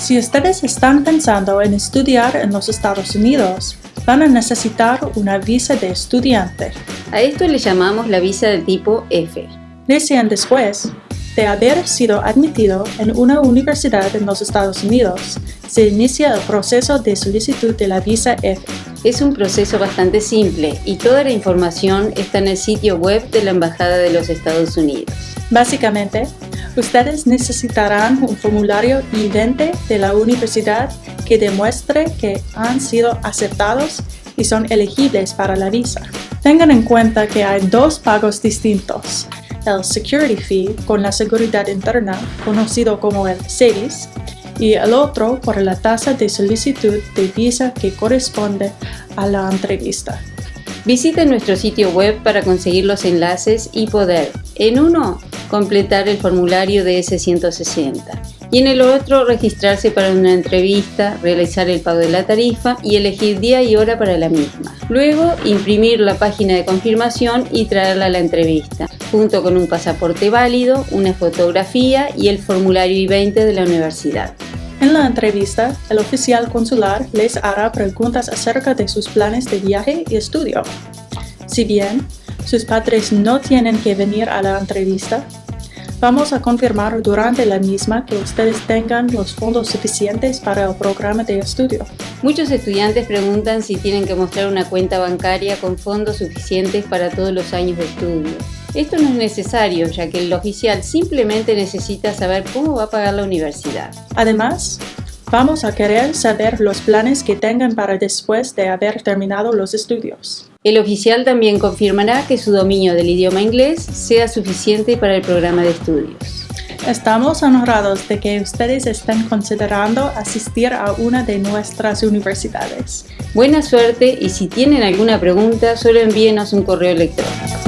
Si ustedes están pensando en estudiar en los Estados Unidos, van a necesitar una visa de estudiante. A esto le llamamos la visa de tipo F. Recién después de haber sido admitido en una universidad en los Estados Unidos, se inicia el proceso de solicitud de la visa F. Es un proceso bastante simple y toda la información está en el sitio web de la Embajada de los Estados Unidos. Básicamente, ustedes necesitarán un formulario I-20 de la universidad que demuestre que han sido aceptados y son elegibles para la visa. Tengan en cuenta que hay dos pagos distintos, el Security Fee con la seguridad interna, conocido como el SEDIS, y el otro por la tasa de solicitud de visa que corresponde a la entrevista. Visite nuestro sitio web para conseguir los enlaces y poder, en uno, completar el formulario de S160 y en el otro registrarse para una entrevista, realizar el pago de la tarifa y elegir día y hora para la misma. Luego, imprimir la página de confirmación y traerla a la entrevista, junto con un pasaporte válido, una fotografía y el formulario I-20 de la universidad. En la entrevista, el oficial consular les hará preguntas acerca de sus planes de viaje y estudio. Si bien sus padres no tienen que venir a la entrevista, Vamos a confirmar durante la misma que ustedes tengan los fondos suficientes para el programa de estudio. Muchos estudiantes preguntan si tienen que mostrar una cuenta bancaria con fondos suficientes para todos los años de estudio. Esto no es necesario, ya que el oficial simplemente necesita saber cómo va a pagar la universidad. Además, vamos a querer saber los planes que tengan para después de haber terminado los estudios. El oficial también confirmará que su dominio del idioma inglés sea suficiente para el programa de estudios. Estamos honrados de que ustedes estén considerando asistir a una de nuestras universidades. Buena suerte y si tienen alguna pregunta, solo envíenos un correo electrónico.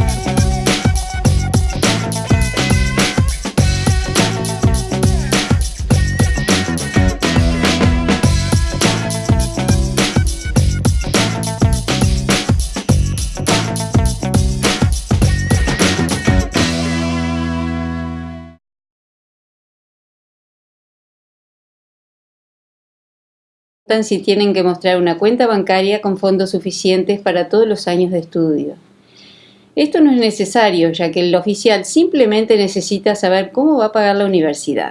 Si tienen que mostrar una cuenta bancaria con fondos suficientes para todos los años de estudio. Esto no es necesario, ya que el oficial simplemente necesita saber cómo va a pagar la universidad.